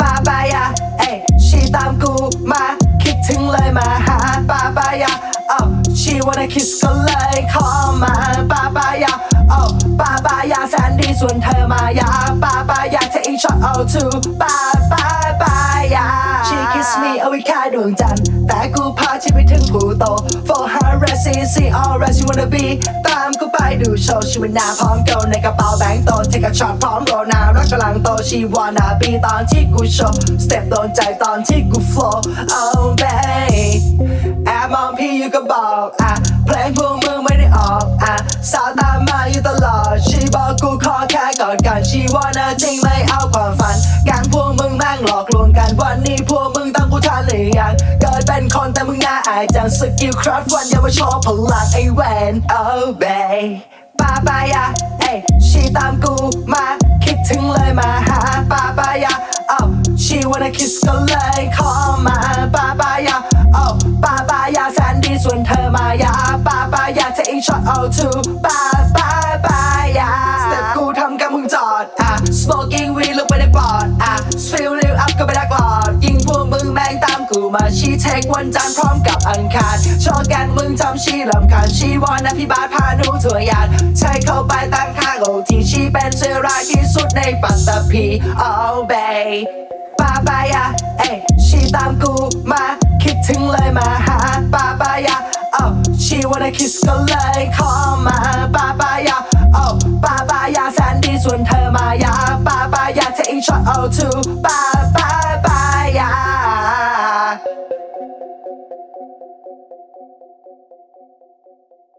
ปาปายาเอ้ยชีตามกูมาคิดถึงเลยมาหาปาปายาเอ้ชี wanna kiss ก็เลยขอมาปาปายาเอ้ปาปายาแสนดีส่วนเธอมายาปาปายาเธออีช็อตเอาทูปาปาปายา She kiss me เอาไว้แค่ดวงจันทร์แต่กูพาชีไปถึงผู้โต For her rest see all rest you wanna be ตามกูไปดูโชว์ชีวิตนาพร้อมโกในกระเป๋าแบงค์โต Take a shot พร้อมโรนารักกำลังโต She wanna be ตอนที่กูโชว์ Step โดนใจตอนที่กู flow Oh babe แอบมองพี่อยู่ก็บอกอะเพลงพวกมึงไม่ได้ออกอะสาวตามมาอยู่ตลอด She บอกกูขอแค่กอดกัน She wanna จริงไม่เอาความ ทันหรือยังเกิดเป็นคนแต่มึงน่าอายจังสกิลคราฟวันอย่ามาโชว์พลังไอ้แวน Oh babe ปาปายาเอ้ยชีตามกูมาคิดถึงเลยมาหาปาปายา oh she wanna kiss ก็เลยขอมาปาปายา oh ปาปายาแสนดีส่วนเธอมายาปาปายา take shot all two ปาปาปายา step กูทำกับมึงจอด มาชีเทควันจันทร์พร้อมกับอังคารชอบแกนมึงทำชีลำคาญชีวอนนะพี่บาสพาหนูถั่วยานใช้เข้าไปตั้งค่าโลที่ชีเป็นเสื้อรายที่สุดในปัตตภี Oh babe ปาปายาเอ้ยชีตามกูมาคิดถึงเลยมาหาปาปายา oh she wanna kiss ก็เลยขอมาปาปายา oh ปาปายาแสนดีส่วนเธอมายาปาปายา take shot all two ปา